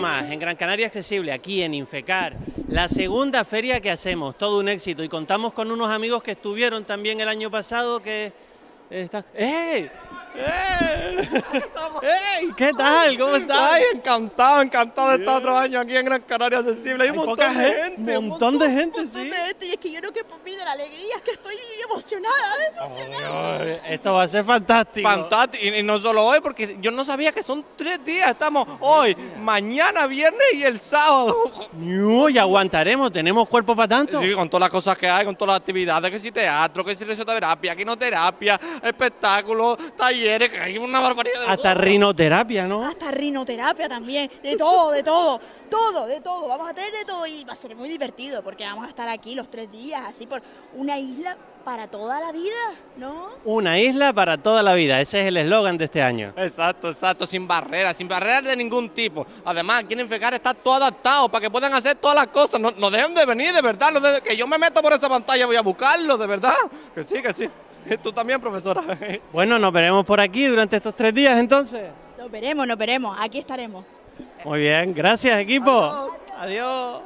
Gran Canaria Accesible, aquí en Infecar, la segunda feria que hacemos, todo un éxito y contamos con unos amigos que estuvieron también el año pasado que están... ¡Ey! ¡Ey! ¡Ey! ¿Qué tal? ¿Cómo estás? Ay, encantado, encantado de estar otro año aquí en Gran Canaria Accesible. Hay, un montón de gen- gente. un montón de gente, montón sí. de gente, y es que yo no que por mí de la alegría, es que estoy emocionada, emocionada. Esto va a ser fantástico. Fantástico. Y, y no solo hoy, porque yo no sabía que son tres días. Estamos hoy, mañana, viernes y el sábado. Uy, aguantaremos, tenemos cuerpo para tanto. Sí, con todas las cosas que hay, con todas las actividades, que si teatro, que si risoterapia, quinoterapia, espectáculos, talleres, que hay una barbaridad. De Hasta cosas. rinoterapia, ¿no? Hasta rinoterapia también, de todo, de todo, todo, de todo. Vamos a tener de todo y va a ser muy divertido porque vamos a estar aquí los tres días, así por una isla para toda la vida, ¿no? Una isla para toda la vida, ese es el eslogan de este año. Exacto, exacto, sin barreras, sin barreras de ningún tipo. Además, aquí en Infecar está todo adaptado para que puedan hacer todas las cosas. No, no dejen de venir, de verdad. no de- que yo me meto por esa pantalla, voy a buscarlo, de verdad. Que sí, que sí. Tú también, profesora. Bueno, nos veremos por aquí durante estos tres días entonces. Nos veremos, nos veremos, aquí estaremos. Muy bien, gracias equipo. Adiós.